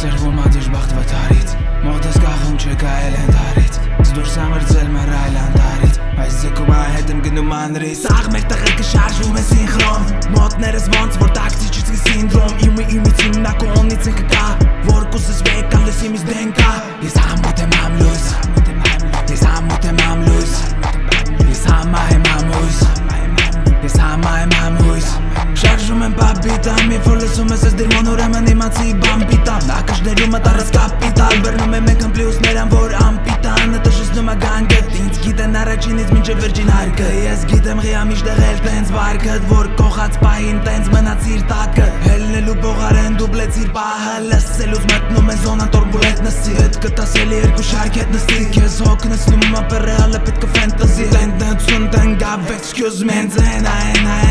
սերվում ադիժբախտ վթարից Մոտս կախում չկա էլ ենթարից Զդուրս ամրձել մեր այլ անտարից Այս ձգում այդ եմ գնում անրիս Աղ մեր տղեկը շարժում է սինխրոն Մոտներս ոնց որ տակցիչից սինդրոմ Իմի իմից հիմնակոնից ինքը կա Շարժում եմ Մի որ լսում ես ես դիրմոն ուրեմն իմացի բամպիտամ Նակաշներում մտարս կապիտալ Բրնում եմ եկն պլյուս ներան որ ամպիտան Ըտը շսնում է գանգետ Ինձ գիտեն առաջինից մինչև վերջին հարկը Ես գիտեմ ղիա միշտեղ էլ տենց վարկըտ Որ կողած պահին տենց մնացիր տակը Հելնելու բողարեն դուբլեցիր պահը Լսելուց մտնում է զոնան տորբուլետ նսի Հետ կտասելի երկու շարք հետ նստի Քեզ հոգ նսնում ապը ռեալը պետք է ֆենտազի Տեն տենցուն տեն գավ excuse me Հենց են այն այն